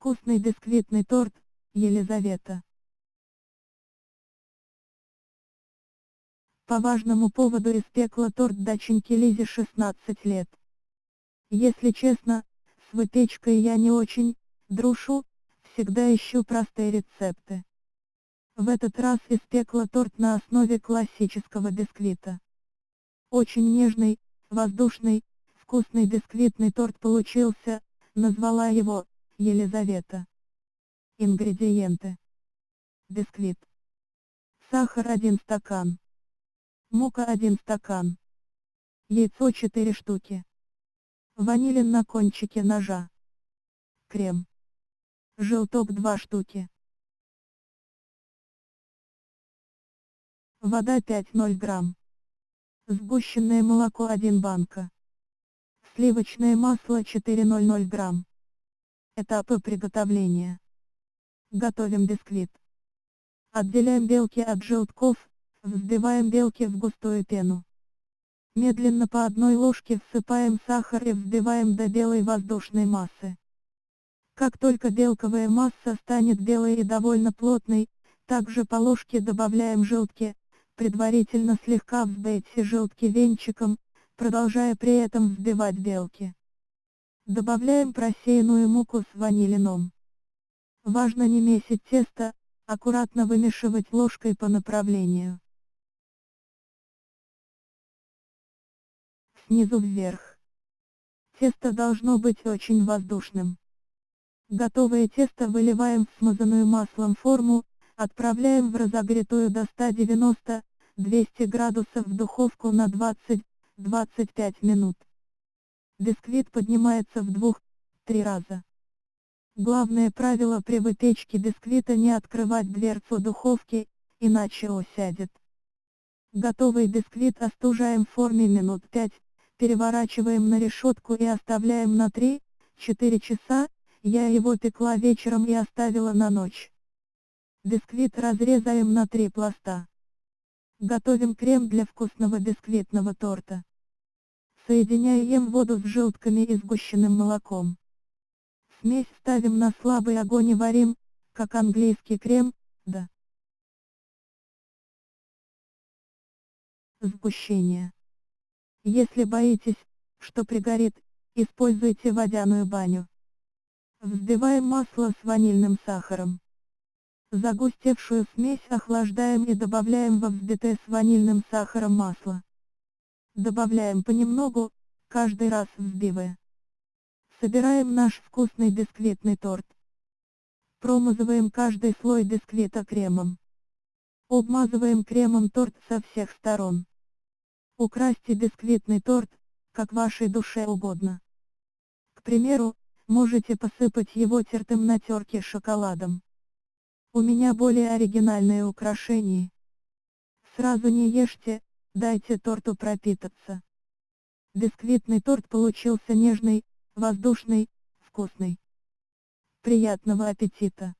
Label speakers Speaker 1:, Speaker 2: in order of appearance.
Speaker 1: вкусный бисквитный торт, Елизавета. По важному поводу испекла торт доченьке Лизе 16 лет. Если честно, с выпечкой я не очень дружу, всегда ищу простые рецепты. В этот раз испекла торт на основе классического бисквита. Очень нежный, воздушный, вкусный бисквитный торт получился, назвала его Елизавета. Ингредиенты. Бисквит. Сахар 1 стакан. Мука 1 стакан. Яйцо 4 штуки. Ванилин на кончике ножа. Крем. Желток 2 штуки. Вода 5,0 грамм. Сгущенное молоко 1 банка. Сливочное масло 400 грамм. Этапы приготовления. Готовим бисквит. Отделяем белки от желтков, взбиваем белки в густую пену. Медленно по одной ложке всыпаем сахар и взбиваем до белой воздушной массы. Как только белковая масса станет белой и довольно плотной, также по ложке добавляем желтки, предварительно слегка взбейте желтки венчиком, продолжая при этом взбивать белки. Добавляем просеянную муку с ванилином. Важно не месить тесто, аккуратно вымешивать ложкой по направлению. Снизу вверх. Тесто должно быть очень воздушным. Готовое тесто выливаем в смазанную маслом форму, отправляем в разогретую до 190-200 градусов духовку на 20 25 минут. Бисквит поднимается в двух-три раза. Главное правило при выпечке бисквита не открывать дверцу духовки, иначе осядет. Готовый бисквит остужаем в форме минут 5, переворачиваем на решетку и оставляем на 3-4 часа, я его пекла вечером и оставила на ночь. Бисквит разрезаем на три пласта. Готовим крем для вкусного бисквитного торта. Соединяем воду с желтками и сгущенным молоком. Смесь ставим на слабый огонь и варим, как английский крем, да. Сгущение. Если боитесь, что пригорит, используйте водяную баню. Взбиваем масло с ванильным сахаром. Загустевшую смесь охлаждаем и добавляем во взбитое с ванильным сахаром масло. Добавляем понемногу, каждый раз взбивая. Собираем наш вкусный бисквитный торт. Промазываем каждый слой бисквита кремом. Обмазываем кремом торт со всех сторон. Украсьте бисквитный торт, как вашей душе угодно. К примеру, можете посыпать его тертым на терке шоколадом. У меня более оригинальное украшение. Сразу не ешьте, Дайте торту пропитаться. Бисквитный торт получился нежный, воздушный, вкусный. Приятного аппетита!